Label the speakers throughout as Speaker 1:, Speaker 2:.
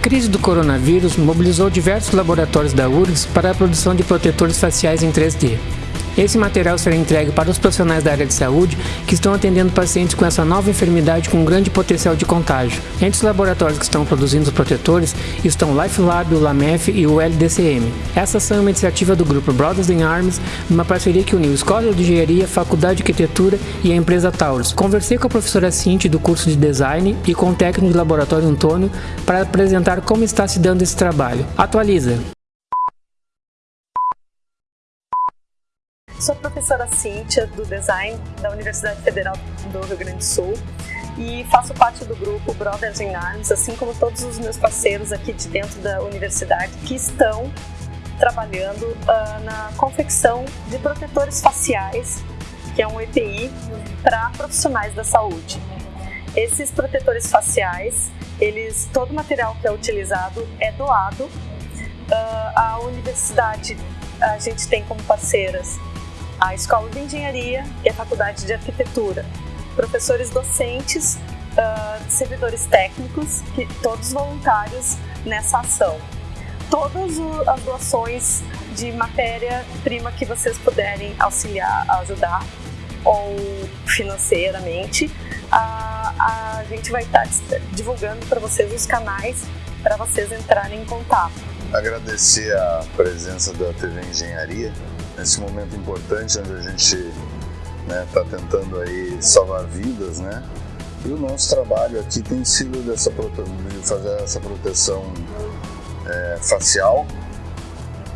Speaker 1: crise do coronavírus mobilizou diversos laboratórios da URGS para a produção de protetores faciais em 3D. Esse material será entregue para os profissionais da área de saúde que estão atendendo pacientes com essa nova enfermidade com grande potencial de contágio. Entre os laboratórios que estão produzindo os protetores estão o LifeLab, o LAMEF e o LDCM. Essas são uma iniciativa do grupo Brothers in Arms, uma parceria que uniu Escola de Engenharia, Faculdade de Arquitetura e a empresa Taurus. Conversei com a professora Cinti do curso de Design e com o técnico de laboratório Antônio para apresentar como está se dando esse trabalho. Atualiza!
Speaker 2: Sou professora Cíntia, do Design da Universidade Federal do Rio Grande do Sul e faço parte do grupo Brothers in Arms, assim como todos os meus parceiros aqui de dentro da universidade que estão trabalhando uh, na confecção de protetores faciais, que é um EPI, para profissionais da saúde. Esses protetores faciais, eles, todo o material que é utilizado é doado. Uh, a universidade, a gente tem como parceiras a Escola de Engenharia e a Faculdade de Arquitetura. Professores docentes, uh, servidores técnicos, que, todos voluntários nessa ação. Todas as doações de matéria-prima que vocês puderem auxiliar, ajudar, ou financeiramente, a, a gente vai estar divulgando para vocês os canais para vocês entrarem em contato.
Speaker 3: Agradecer a presença da TV Engenharia nesse momento importante onde a gente está né, tá tentando aí salvar vidas, né? E o nosso trabalho aqui tem sido dessa de fazer essa proteção é, facial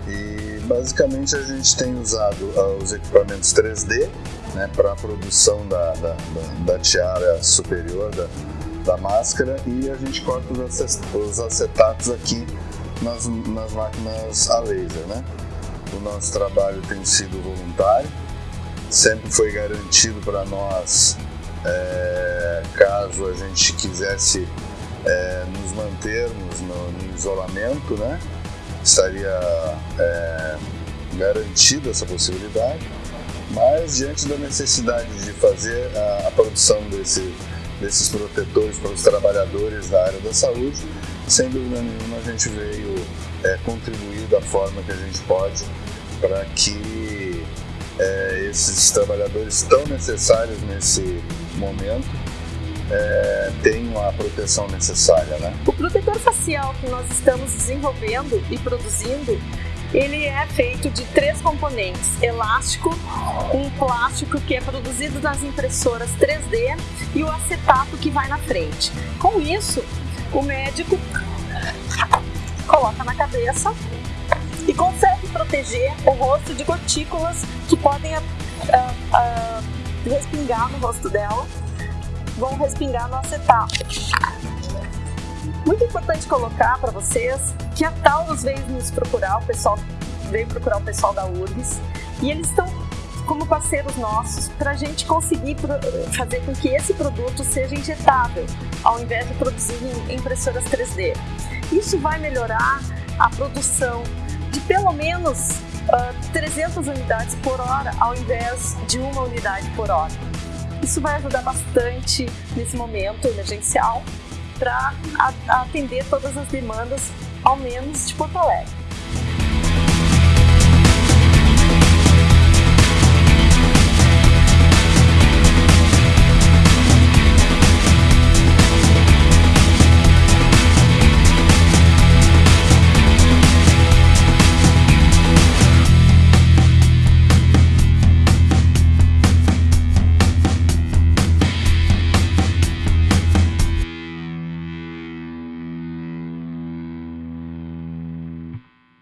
Speaker 3: e basicamente a gente tem usado uh, os equipamentos 3D né, para a produção da, da, da, da, tiara superior da, da máscara e a gente corta os acetatos aqui nas, nas máquinas a laser, né? O nosso trabalho tem sido voluntário, sempre foi garantido para nós, é, caso a gente quisesse é, nos mantermos no, no, isolamento, né? estaria é, garantida essa possibilidade, mas diante da necessidade de fazer a, a produção desse, desses protetores para os trabalhadores da área da saúde, sem dúvida nenhuma a gente veio é, contribuir da forma que a gente pode para que é, esses trabalhadores tão necessários nesse momento é, tenham a proteção necessária. Né?
Speaker 2: O protetor facial que nós estamos desenvolvendo e produzindo ele é feito de três componentes, elástico, um plástico que é produzido nas impressoras 3D e o acetato que vai na frente. Com isso, o médico coloca na cabeça e consegue proteger o rosto de gotículas que podem uh, uh, respingar no rosto dela, vão respingar no acetato. Muito importante colocar para vocês que a Taurus veio nos procurar, o pessoal veio procurar o pessoal da URGS e eles estão como parceiros nossos para a gente conseguir fazer com que esse produto seja injetável, ao invés de produzir em impressoras 3D. Isso vai melhorar a produção de pelo menos uh, 300 unidades por hora, ao invés de uma unidade por hora. Isso vai ajudar bastante nesse momento emergencial para atender todas as demandas, ao menos de Porto Alegre.